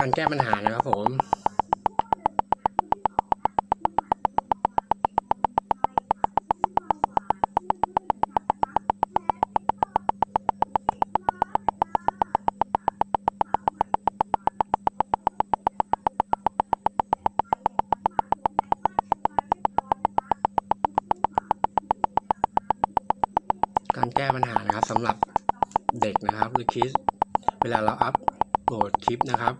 การแก้ปัญหานะครับผมการแก้ปัญหานะครับสำหรับเด็กนะครับหรือคิดเวลาเราอัพโหลดคลิปนะครับ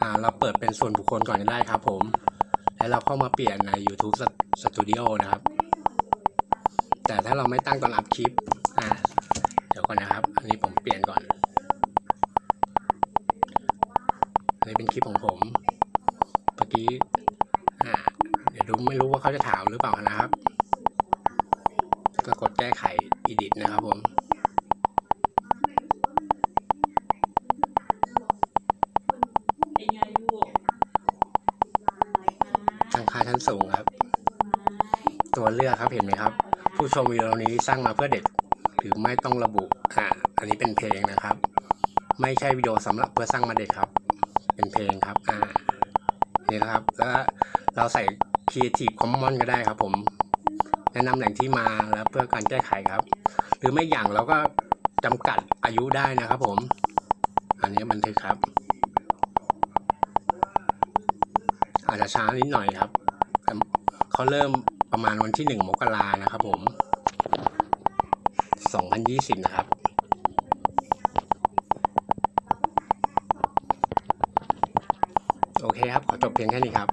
อ่าเราเปิดเป็นส่วนบุคคลก่อนก็ได้ครับผม แล้วเราเข้ามาเปลี่ยนใน YouTube Studio นะครับ แต่ถ้าเราไม่ตั้งตอนอัพคลิป อ่า เดี๋ยวก่อนนะครับ อันนี้ผมเปลี่ยนก่อนอันนี้เป็นคลิปของผม เมื่อกี้ อ่า เดี๋ยวดูไม่รู้ว่าเขาจะถามหรือเปล่านะครับ ก็กดแก้ไข edit นะครับผม เป็นไงลูก ตั้งค่าชั้นสูงครับ ตัวเลือกครับเห็นไหมครับ ผู้ชมวิดีโอนี้สร้างมาเพื่อเด็ก หรือไม่ต้องระบุอ่าอันนี้เป็นเพลงนะครับ ไม่ใช่วิดีโอสำหรับเพื่อสร้างมาเด็กครับ เป็นเพลงครับอ่านี่นะครับ แล้วเราใส่ Creative Commons ก็ได้ครับผม แนะนำแหล่งที่มาแล้วเพื่อการแก้ไขครับ หรือไม่อย่างเราก็จำกัดอายุได้นะครับผม อันนี้บันทึกครับ อาจจะช้านิดหน่อยครับเขาเริ่มประมาณวันที่หนึ่งมกรานะครับผมสองพันยี่สิบนะครับโอเคครับ ขอจบเพียงแค่นี้ครับ